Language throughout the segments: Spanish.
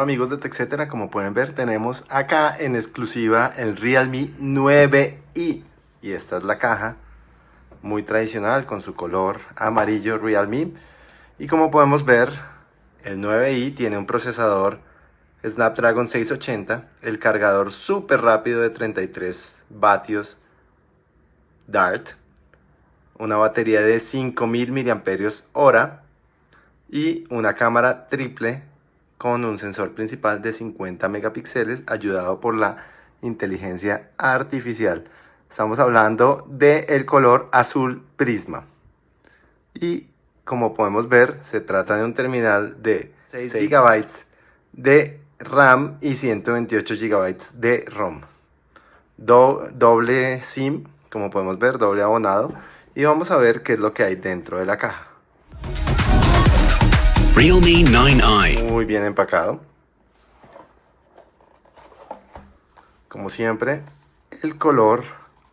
Amigos de TechCetera, como pueden ver tenemos acá en exclusiva el Realme 9i y esta es la caja muy tradicional con su color amarillo Realme. Y como podemos ver el 9i tiene un procesador Snapdragon 680 el cargador súper rápido de 33 vatios Dart una batería de 5000 mAh y una cámara triple con un sensor principal de 50 megapíxeles ayudado por la inteligencia artificial. Estamos hablando del el color azul prisma. Y como podemos ver, se trata de un terminal de 6 GB de RAM y 128 GB de ROM. doble SIM, como podemos ver, doble abonado. Y vamos a ver qué es lo que hay dentro de la caja. Realme 9i. Muy bien empacado. Como siempre, el color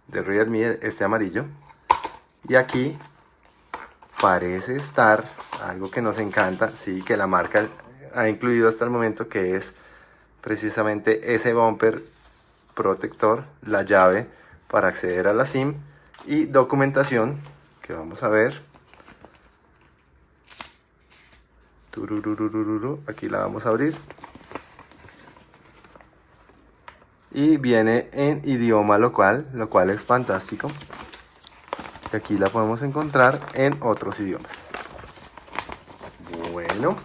de Realme este amarillo. Y aquí parece estar algo que nos encanta, sí, que la marca ha incluido hasta el momento, que es precisamente ese bumper protector, la llave para acceder a la SIM y documentación que vamos a ver Aquí la vamos a abrir. Y viene en idioma local, lo cual es fantástico. Y aquí la podemos encontrar en otros idiomas. Bueno.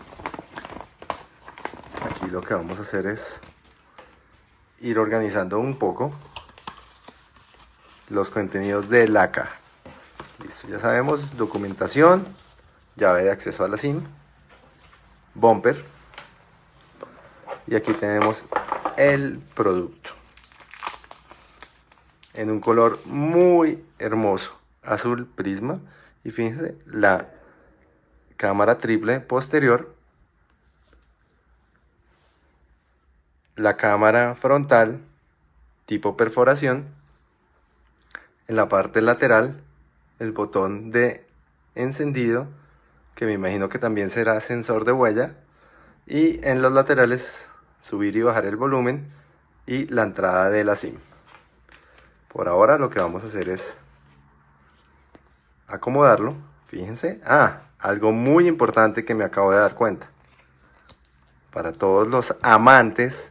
Aquí lo que vamos a hacer es ir organizando un poco los contenidos de la caja. Listo, ya sabemos, documentación, llave de acceso a la SIM, bumper. Y aquí tenemos el producto. En un color muy hermoso azul prisma. Y fíjense la cámara triple posterior. La cámara frontal tipo perforación. En la parte lateral el botón de encendido que me imagino que también será sensor de huella y en los laterales subir y bajar el volumen y la entrada de la SIM. Por ahora lo que vamos a hacer es acomodarlo fíjense, ah, algo muy importante que me acabo de dar cuenta. Para todos los amantes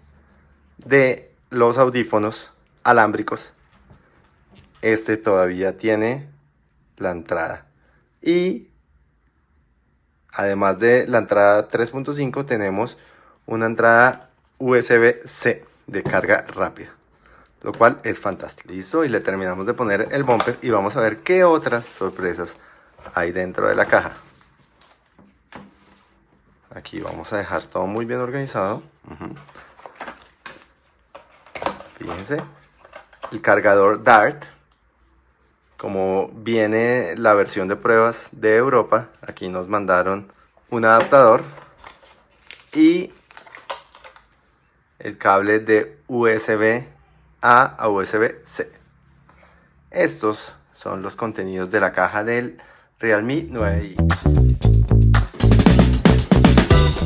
de los audífonos alámbricos este todavía tiene la entrada. Y Además de la entrada 3.5 tenemos una entrada USB-C de carga rápida. Lo cual es fantástico. Listo, y le terminamos de poner el bumper y vamos a ver qué otras sorpresas hay dentro de la caja. Aquí vamos a dejar todo muy bien organizado. Fíjense, el cargador DART como viene la versión de pruebas de Europa, aquí nos mandaron un adaptador y el cable de USB A a USB C. Estos son los contenidos de la caja del Realme 9i.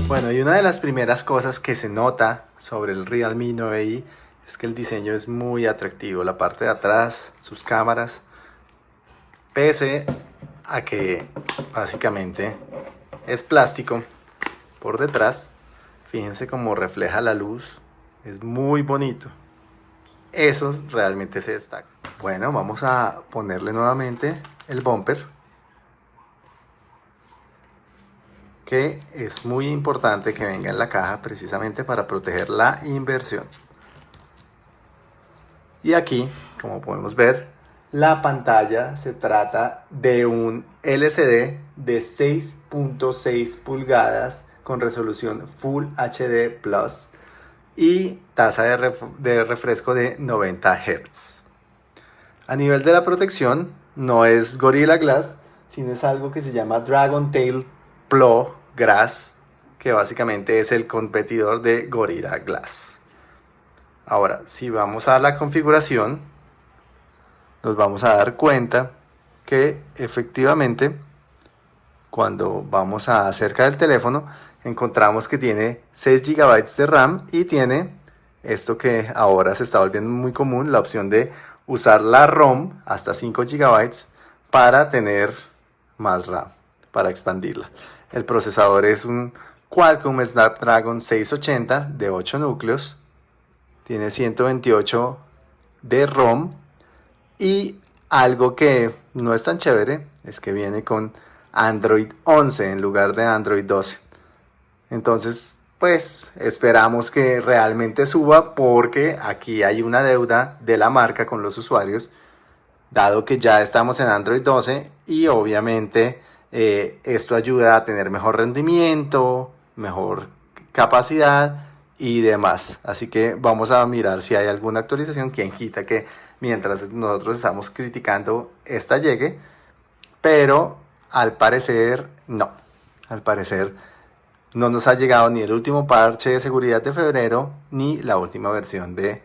Bueno, y una de las primeras cosas que se nota sobre el Realme 9i es que el diseño es muy atractivo. La parte de atrás, sus cámaras, Pese a que básicamente es plástico por detrás, fíjense cómo refleja la luz, es muy bonito. Eso realmente se destaca. Bueno, vamos a ponerle nuevamente el bumper. Que es muy importante que venga en la caja precisamente para proteger la inversión. Y aquí, como podemos ver, la pantalla se trata de un LCD de 6.6 pulgadas con resolución Full HD Plus y tasa de, refresco de 90 Hz. A nivel de la protección, no es Gorilla Glass, sino es algo que se llama Dragon Tail Pro Glass, que básicamente es el competidor de Gorilla Glass. Ahora, si vamos a la configuración, nos vamos a dar cuenta que efectivamente cuando vamos a cerca del teléfono encontramos que tiene 6 GB de RAM y tiene esto que ahora se está volviendo muy común, la opción de usar la ROM hasta 5 GB para tener más RAM, para expandirla. El procesador es un Qualcomm Snapdragon 680 de 8 núcleos, tiene 128 de ROM y algo que no es tan chévere es que viene con Android 11 en lugar de Android 12. Entonces, pues esperamos que realmente suba porque aquí hay una deuda de la marca con los usuarios, dado que ya estamos en Android 12 y obviamente eh, esto ayuda a tener mejor rendimiento, mejor capacidad y demás. Así que vamos a mirar si hay alguna actualización. Quien quita que mientras nosotros estamos criticando esta llegue, pero al parecer no. Al parecer no nos ha llegado ni el último parche de seguridad de febrero ni la última versión de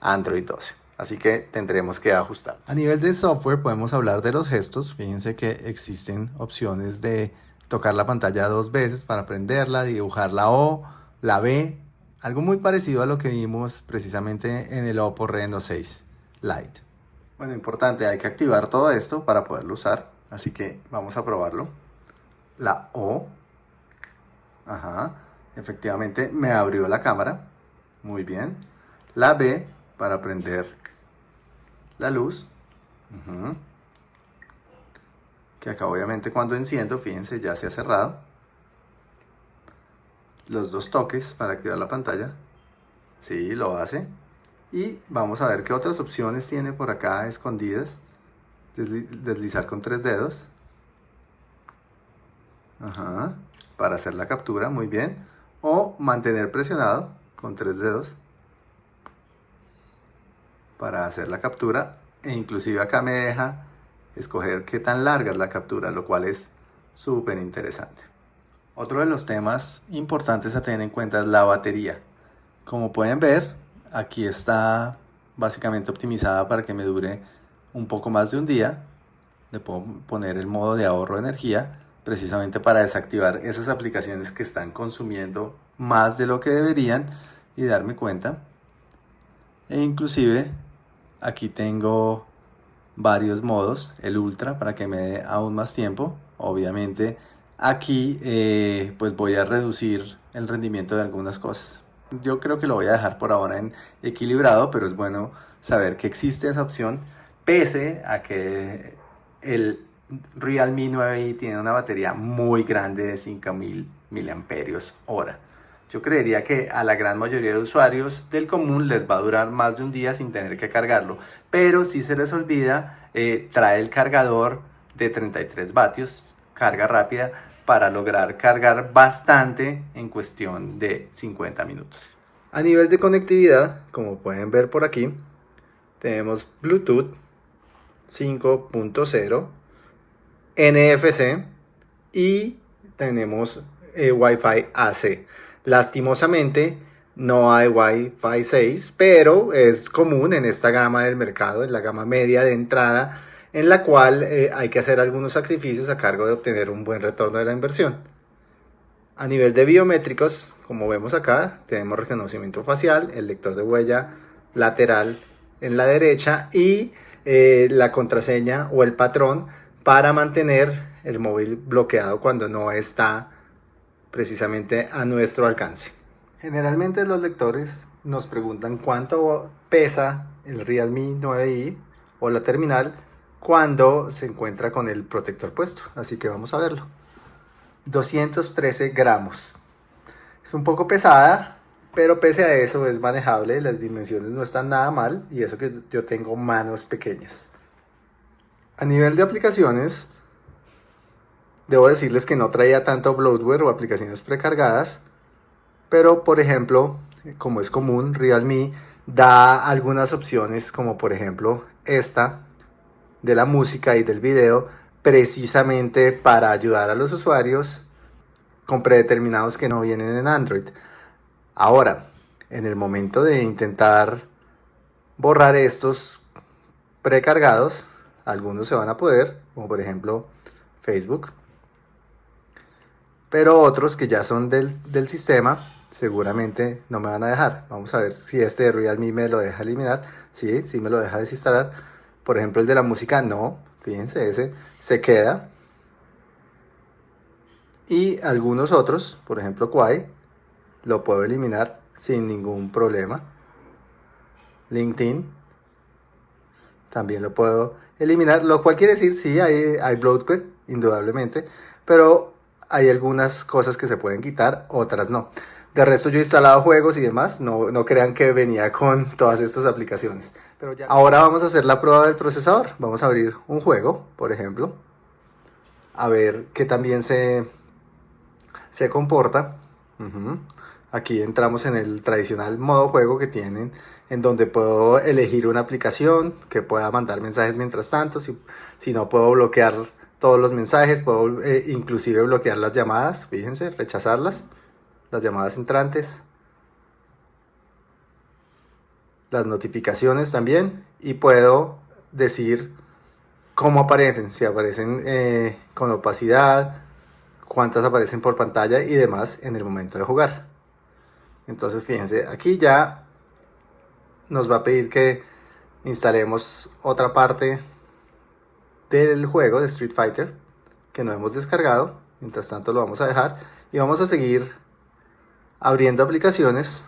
Android 12. Así que tendremos que ajustar. A nivel de software podemos hablar de los gestos. Fíjense que existen opciones de tocar la pantalla dos veces para prenderla, dibujar la O, la B, algo muy parecido a lo que vimos precisamente en el Oppo Reno 6 Lite. Bueno, importante, hay que activar todo esto para poderlo usar, así que vamos a probarlo. La O, ajá, efectivamente me abrió la cámara, muy bien. La B para prender la luz, que acá obviamente cuando enciendo, fíjense, ya se ha cerrado los dos toques para activar la pantalla. Sí, lo hace. Y vamos a ver qué otras opciones tiene por acá escondidas. deslizar con tres dedos. Ajá. Para hacer la captura, muy bien. O mantener presionado con tres dedos. Para hacer la captura. E inclusive acá me deja escoger qué tan larga es la captura, lo cual es súper interesante. Otro de los temas importantes a tener en cuenta es la batería. Como pueden ver, aquí está básicamente optimizada para que me dure un poco más de un día. Le puedo poner el modo de ahorro de energía precisamente para desactivar esas aplicaciones que están consumiendo más de lo que deberían y darme cuenta. E inclusive aquí tengo varios modos, el ultra para que me dé aún más tiempo, obviamente Aquí eh, pues voy a reducir el rendimiento de algunas cosas. Yo creo que lo voy a dejar por ahora en equilibrado, pero es bueno saber que existe esa opción, pese a que el Realme 9i tiene una batería muy grande de 5000 mAh. Yo creería que a la gran mayoría de usuarios del común les va a durar más de un día sin tener que cargarlo, pero si se les olvida, eh, trae el cargador de 33 vatios, carga rápida, para lograr cargar bastante en cuestión de 50 minutos. A nivel de conectividad, como pueden ver por aquí, tenemos Bluetooth 5.0, NFC y tenemos eh, Wi-Fi AC. Lastimosamente no hay Wi-Fi 6, pero es común en esta gama del mercado, en la gama media de entrada en la cual eh, hay que hacer algunos sacrificios a cargo de obtener un buen retorno de la inversión. A nivel de biométricos, como vemos acá, tenemos reconocimiento facial, el lector de huella lateral en la derecha y eh, la contraseña o el patrón para mantener el móvil bloqueado cuando no está precisamente a nuestro alcance. Generalmente los lectores nos preguntan cuánto pesa el Realme 9i o la terminal cuando se encuentra con el protector puesto. Así que vamos a verlo. 213 gramos. Es un poco pesada, pero pese a eso es manejable. Las dimensiones no están nada mal y eso que yo tengo manos pequeñas. A nivel de aplicaciones, debo decirles que no traía tanto bloatware o aplicaciones precargadas, pero por ejemplo, como es común, Realme da algunas opciones como por ejemplo esta de la música y del video precisamente para ayudar a los usuarios con predeterminados que no vienen en Android. Ahora, en el momento de intentar borrar estos precargados, algunos se van a poder, como por ejemplo Facebook. pero otros que ya son del, del sistema seguramente no me van a dejar. Vamos a ver si este de Realme me lo deja eliminar. Sí, sí me lo deja desinstalar. Por ejemplo, el de la música no. Fíjense, ese se queda. Y algunos otros, por ejemplo, Quai, lo puedo eliminar sin ningún problema. LinkedIn también lo puedo eliminar, lo cual quiere decir, sí, hay, hay bloatware, indudablemente, pero hay algunas cosas que se pueden quitar, otras no. De resto yo he instalado juegos y demás, no, no crean que venía con todas estas aplicaciones. Pero ya... Ahora vamos a hacer la prueba del procesador. Vamos a abrir un juego, por ejemplo. A ver qué también se, se comporta. Aquí entramos en el tradicional modo juego que tienen, en donde puedo elegir una aplicación que pueda mandar mensajes mientras tanto. Si, si no puedo bloquear todos los mensajes, puedo eh, inclusive bloquear las llamadas, fíjense, rechazarlas, las llamadas entrantes, las notificaciones también, y puedo decir cómo aparecen, si aparecen eh, con opacidad, cuántas aparecen por pantalla y demás en el momento de jugar. Entonces fíjense, aquí ya nos va a pedir que instalemos otra parte del juego de Street Fighter que no hemos descargado. Mientras tanto lo vamos a dejar y vamos a seguir abriendo aplicaciones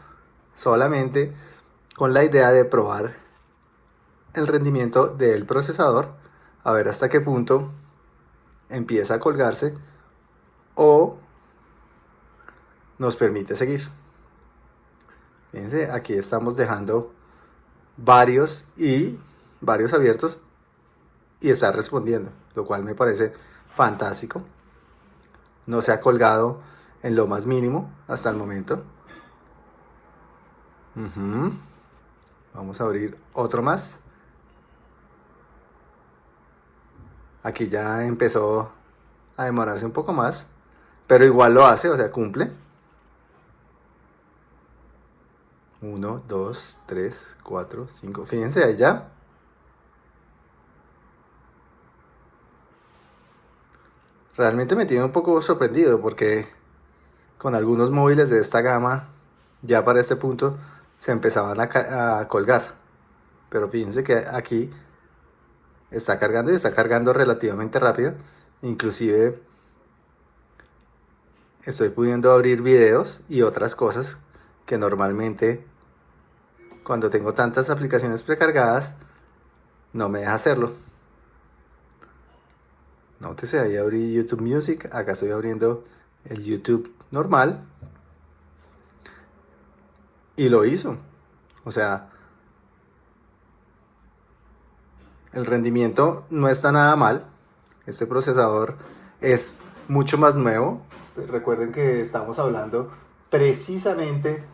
solamente con la idea de probar el rendimiento del procesador a ver hasta qué punto empieza a colgarse o nos permite seguir. Fíjense, aquí estamos dejando varios y varios abiertos y está respondiendo, lo cual me parece fantástico. No se ha colgado en lo más mínimo hasta el momento. Vamos a abrir otro más. Aquí ya empezó a demorarse un poco más, pero igual lo hace, o sea, cumple. 1, 2, 3, 4, 5. Fíjense, ahí ya realmente me tiene un poco sorprendido porque con algunos móviles de esta gama ya para este punto se empezaban a, colgar. Pero fíjense que aquí está cargando y está cargando relativamente rápido. Inclusive estoy pudiendo abrir videos y otras cosas que normalmente cuando tengo tantas aplicaciones precargadas no me deja hacerlo. Nótese, ahí abrí YouTube Music, acá estoy abriendo el YouTube normal. Y lo hizo. O sea, el rendimiento no está nada mal. Este procesador es mucho más nuevo. Este, recuerden que estamos hablando precisamente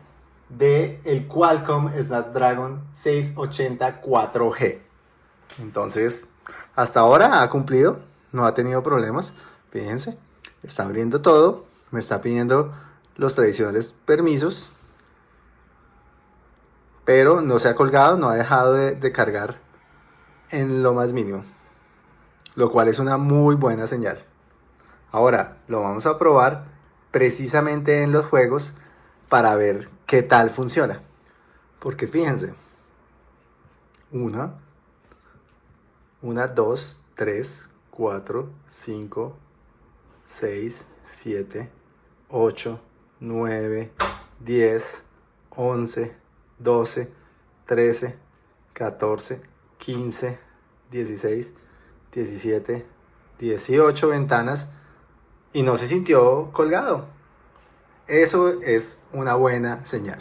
de el Qualcomm Snapdragon 680 4G. Entonces, hasta ahora ha cumplido no ha tenido problemas. Fíjense, está abriendo todo, me está pidiendo los tradicionales permisos, pero no se ha colgado, no ha dejado de, cargar en lo más mínimo, lo cual es una muy buena señal. Ahora lo vamos a probar precisamente en los juegos para ver qué tal funciona. Porque fíjense, una, una, dos, tres, 4, 5, 6, 7, 8, 9, 10, 11, 12, 13, 14, 15, 16, 17, 18 ventanas y no se sintió colgado. Eso es una buena señal.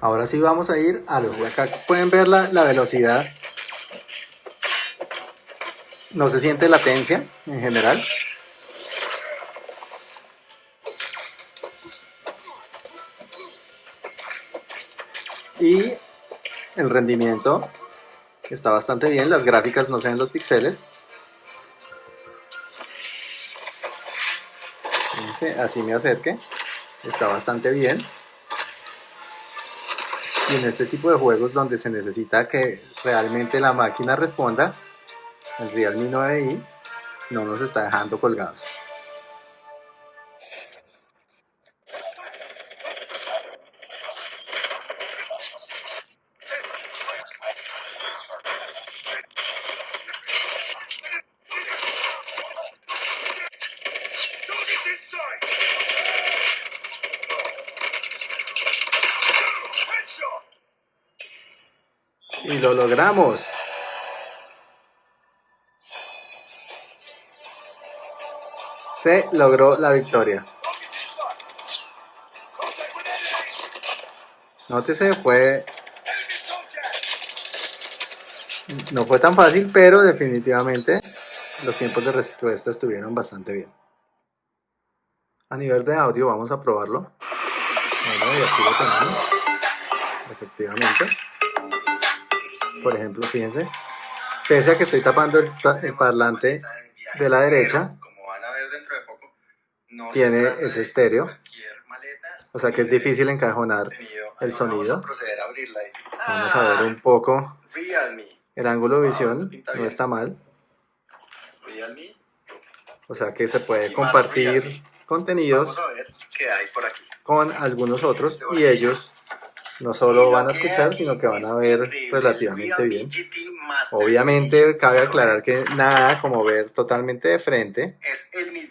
Ahora sí vamos a ir a los... Acá pueden ver la, la velocidad no se siente latencia en general. Y el rendimiento está bastante bien, las gráficas no se ven los píxeles. Así me acerque, está bastante bien. Y en este tipo de juegos donde se necesita que realmente la máquina responda, el Realme 9i no nos está dejando colgados. Y lo logramos. Se logró la victoria. Nótese, fue... No fue tan fácil, pero definitivamente los tiempos de respuesta estuvieron bastante bien. A nivel de audio vamos a probarlo. Bueno, y aquí lo tenemos. Efectivamente. Por ejemplo, fíjense. Pese a que estoy tapando el, parlante de la derecha, tiene ese estéreo. O sea que es difícil encajonar el sonido. Vamos a ver un poco el ángulo de visión, no está mal. O sea que se puede compartir contenidos con algunos otros y ellos no solo van a escuchar, sino que van a ver relativamente bien. Obviamente cabe aclarar que nada como ver totalmente de frente,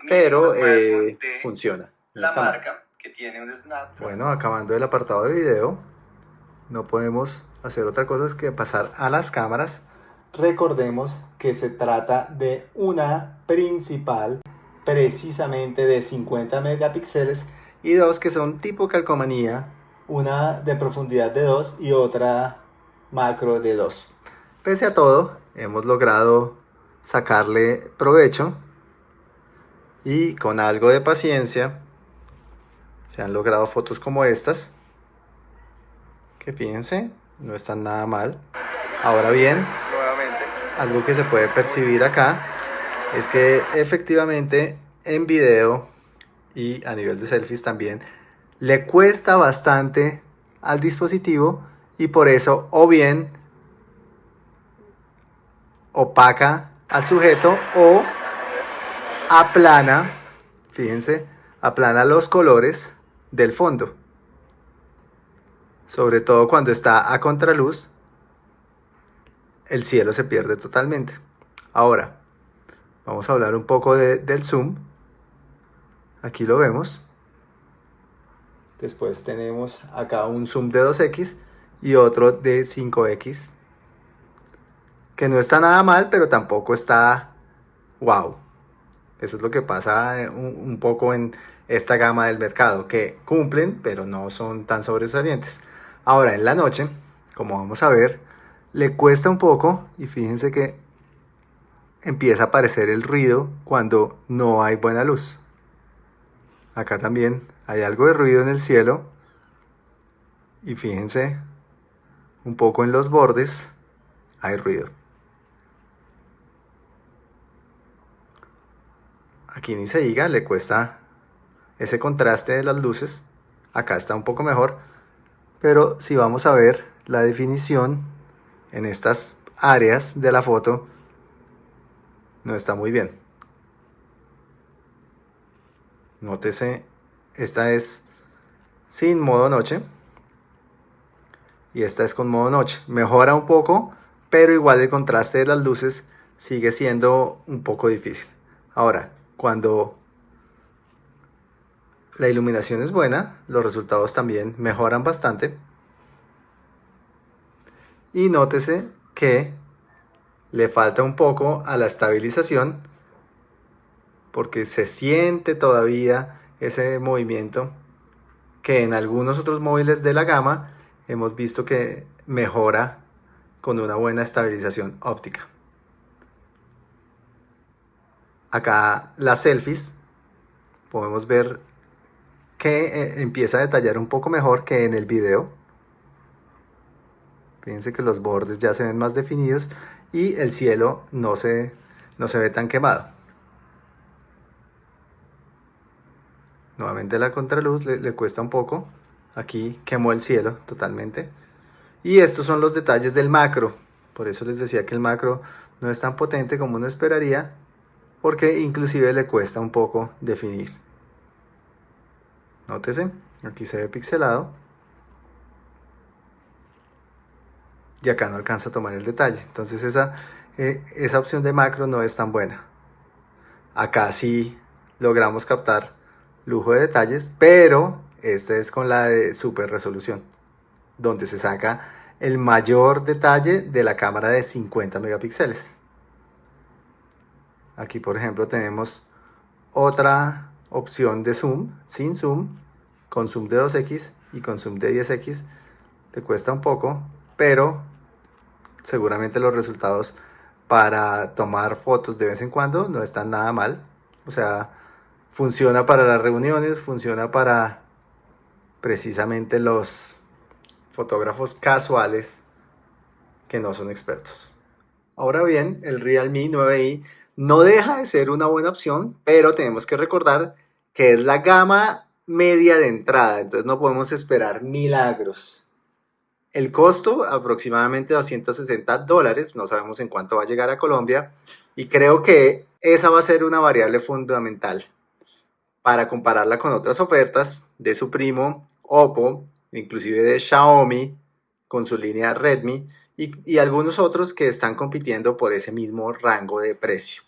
pero eh, funciona. la marca que tiene un snap. Bueno, acabando el apartado de video, no podemos hacer otra cosa que pasar a las cámaras. Recordemos que se trata de una principal precisamente de 50 megapíxeles y dos que son tipo calcomanía, una de profundidad de 2 y otra macro de 2. Pese a todo, hemos logrado sacarle provecho y con algo de paciencia se han logrado fotos como estas que fíjense, no están nada mal. Ahora bien, algo que se puede percibir acá es que efectivamente en video y a nivel de selfies también le cuesta bastante al dispositivo y por eso o bien opaca al sujeto o aplana, fíjense, aplana los colores del fondo. Sobre todo cuando está a contraluz, el cielo se pierde totalmente. Ahora, vamos a hablar un poco del zoom. Aquí lo vemos. Después tenemos acá un zoom de 2x y otro de 5x. Que no está nada mal, pero tampoco está wow. Eso es lo que pasa eh, un, poco en esta gama del mercado, que cumplen, pero no son tan sobresalientes. Ahora, en la noche, como vamos a ver, le cuesta un poco y fíjense que empieza a aparecer el ruido cuando no hay buena luz. Acá también hay algo de ruido en el cielo. Y fíjense, un poco en los bordes hay ruido. Aquí ni se diga, le cuesta ese contraste de las luces. Acá está un poco mejor. Pero si vamos a ver la definición en estas áreas de la foto, no está muy bien. Nótese, esta es sin modo noche. Y esta es con modo noche. Mejora un poco, pero igual el contraste de las luces sigue siendo un poco difícil. Ahora, cuando la iluminación es buena, los resultados también mejoran bastante. Y nótese que le falta un poco a la estabilización porque se siente todavía ese movimiento que en algunos otros móviles de la gama hemos visto que mejora con una buena estabilización óptica. Acá las selfies podemos ver que eh, empieza a detallar un poco mejor que en el video. Fíjense que los bordes ya se ven más definidos y el cielo no se, no se ve tan quemado. Nuevamente la contraluz le, cuesta un poco. Aquí quemó el cielo totalmente. Y estos son los detalles del macro. Por eso les decía que el macro no es tan potente como uno esperaría. Porque inclusive le cuesta un poco definir. Nótese, aquí se ve pixelado. y acá no alcanza a tomar el detalle. Entonces esa, eh, esa opción de macro no es tan buena. Acá sí logramos captar lujo de detalles, pero esta es con la de super resolución, donde se saca el mayor detalle de la cámara de 50 megapíxeles. Aquí por ejemplo tenemos otra opción de zoom, sin zoom, con zoom de 2x y con zoom de 10x. Te cuesta un poco, pero seguramente los resultados para tomar fotos de vez en cuando no están nada mal. O sea, funciona para las reuniones, funciona para precisamente los fotógrafos casuales que no son expertos. Ahora bien, el Realme 9i no deja de ser una buena opción, pero tenemos que recordar que es la gama media de entrada, entonces no podemos esperar milagros. El costo, aproximadamente 260 dólares, no sabemos en cuánto va a llegar a Colombia, y creo que esa va a ser una variable fundamental para compararla con otras ofertas de su primo Oppo, inclusive de Xiaomi, con su línea Redmi, y, algunos otros que están compitiendo por ese mismo rango de precio.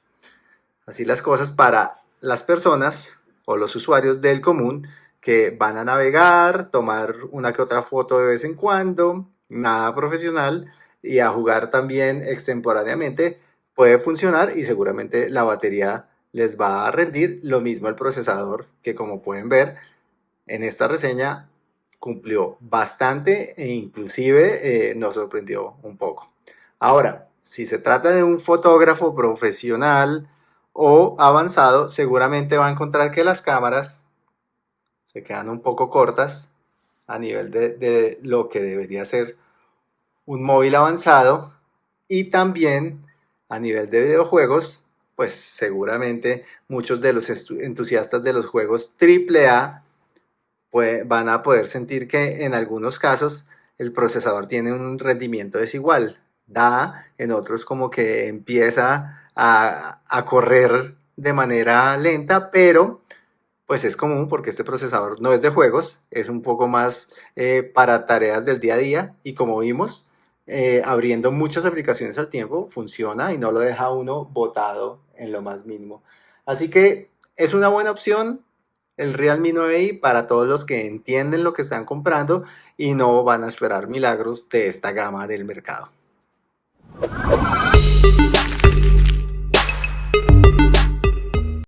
Así las cosas para las personas o los usuarios del común que van a navegar, tomar una que otra foto de vez en cuando, nada profesional y a jugar también extemporáneamente puede funcionar y seguramente la batería les va a rendir lo mismo el procesador que como pueden ver en esta reseña cumplió bastante e inclusive eh, nos sorprendió un poco. Ahora, si se trata de un fotógrafo profesional o avanzado, seguramente va a encontrar que las cámaras se quedan un poco cortas a nivel de, lo que debería ser un móvil avanzado y también a nivel de videojuegos, pues seguramente muchos de los entusiastas de los juegos AAA pues, van a poder sentir que en algunos casos el procesador tiene un rendimiento desigual. Da, en otros como que empieza a, correr de manera lenta, pero pues es común porque este procesador no es de juegos, es un poco más eh, para tareas del día a día y como vimos, eh, abriendo muchas aplicaciones al tiempo, funciona y no lo deja uno botado en lo más mínimo. Así que es una buena opción el Realme 9i para todos los que entienden lo que están comprando y no van a esperar milagros de esta gama del mercado.